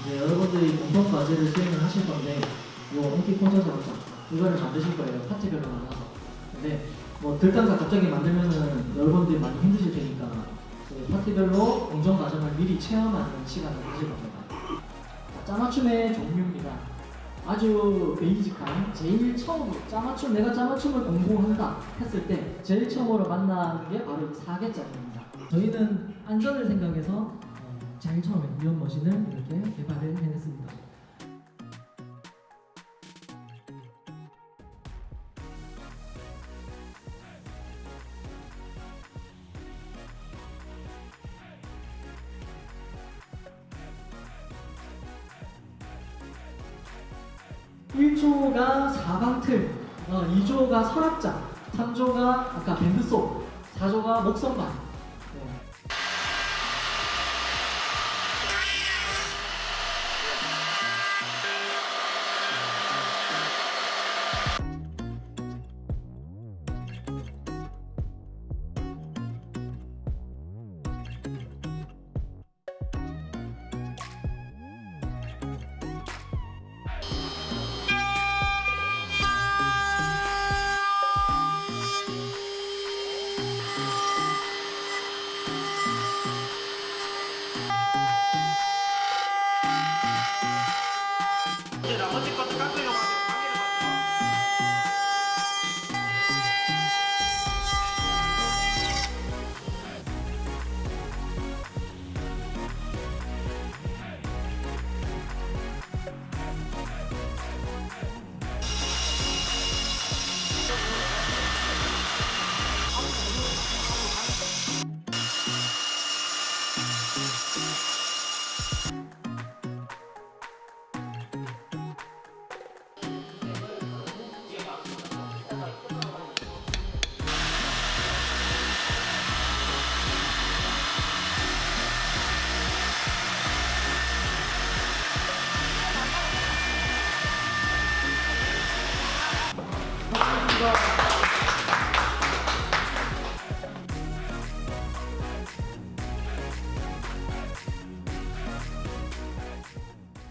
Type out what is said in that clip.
이제 여러분들이 공통 과제를 수행을 하실 건데 뭐 NT 콘서트 작업장 이거를 만드실 거예요. 파트별로 나눠서. 근데 뭐 들단가 갑자기 만들면은 여러분들이 많이 힘드실 테니까 그 파트별로 공정 과정을 미리 체험하는 시간을 가질 겁니다. 자, 짜맞춤의 종류입니다. 아주 베이직한 제일 처음 짜맞춤 내가 짜맞춤을 공부한다 했을 때 제일 처음으로 만나는 게 바로 이 사계짜입니다. 저희는 안전을 생각해서 어, 제일 처음에 이온 머신을 이렇게 개발을 해냈습니다 일조가 사방틀, 어, 2조가 서랍장, 3조가 아까 밴드소, 4조가 목선반. 네. 감사합니다.